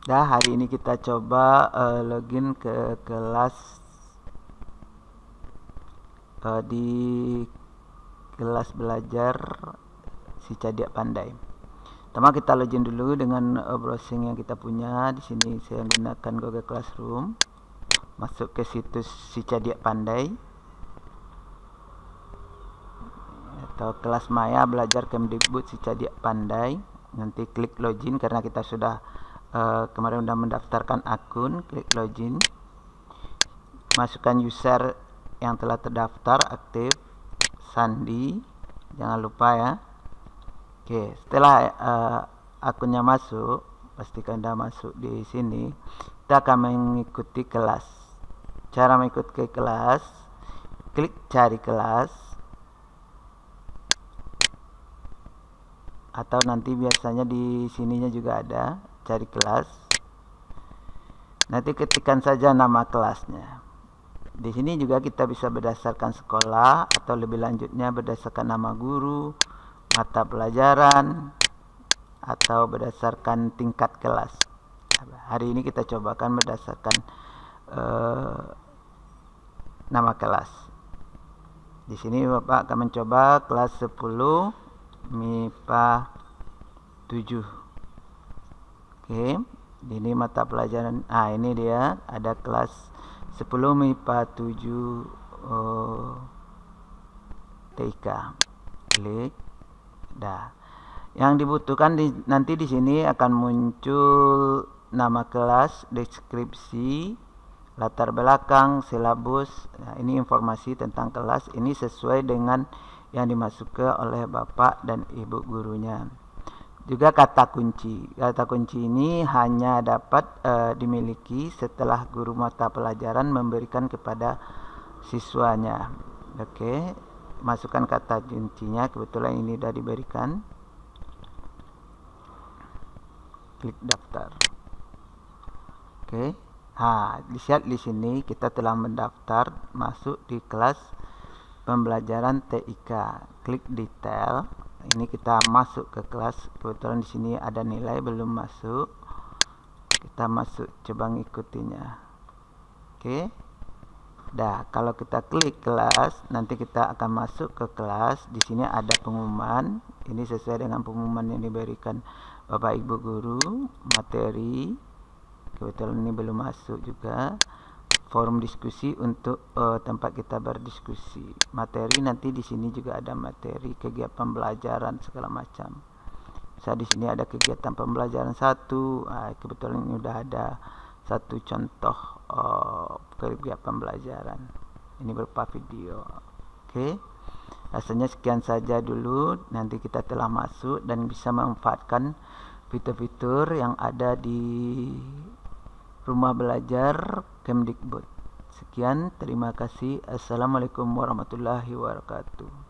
Dah hari ini kita coba uh, login ke kelas uh, di kelas belajar si Cadiak Pandai. Pertama kita login dulu dengan uh, browsing yang kita punya. Di sini saya gunakan Google Classroom. Masuk ke situs si Cadiak Pandai. Atau kelas Maya belajar Kemdikbud si Cadiak Pandai. Nanti klik login karena kita sudah uh, kemarin sudah mendaftarkan akun klik login. Masukkan user yang telah terdaftar aktif. Sandi jangan lupa ya. Oke setelah uh, akunnya masuk pastikan sudah masuk di sini. Kita akan mengikuti kelas. Cara mengikuti kelas klik cari kelas. Atau nanti biasanya di sininya juga ada cari kelas. Nanti ketikkan saja nama kelasnya. Di sini juga kita bisa berdasarkan sekolah atau lebih lanjutnya berdasarkan nama guru mata pelajaran atau berdasarkan tingkat kelas. Hari ini kita cobakan berdasarkan uh, nama kelas. Di sini Bapak akan mencoba kelas 10 MIPA 7 Oke, ini mata pelajaran. Ah, ini dia ada kelas 10 MIPA 7 oh, TK. Klik. Dah. Yang dibutuhkan di, nanti di sini akan muncul nama kelas, deskripsi, latar belakang, silabus. Nah, ini informasi tentang kelas. Ini sesuai dengan yang dimasukkan oleh Bapak dan Ibu gurunya juga kata kunci. Kata kunci ini hanya dapat uh, dimiliki setelah guru mata pelajaran memberikan kepada siswanya. Oke, masukkan kata kuncinya. Kebetulan ini sudah diberikan. Klik daftar. Oke. Ha, lihat di sini kita telah mendaftar masuk di kelas pembelajaran TIK. Klik detail ini kita masuk ke kelas. Kebetulan di sini ada nilai belum masuk. Kita masuk coba ngikutinya. Oke. Dah kalau kita klik kelas nanti kita akan masuk ke kelas. Di sini ada pengumuman. Ini sesuai dengan pengumuman yang diberikan Bapak Ibu guru materi. Kebetulan ini belum masuk juga forum diskusi untuk uh, tempat kita berdiskusi. Materi nanti di sini juga ada materi kegiatan pembelajaran segala macam. Saya di sini ada kegiatan pembelajaran satu, uh, kebetulan ini sudah ada satu contoh uh, kegiatan pembelajaran. Ini berupa video. Oke. Okay. Rasanya sekian saja dulu. Nanti kita telah masuk dan bisa memanfaatkan fitur-fitur yang ada di Rumah Belajar Kemdikbud. Sekian, terima kasih. Assalamualaikum warahmatullahi wabarakatuh.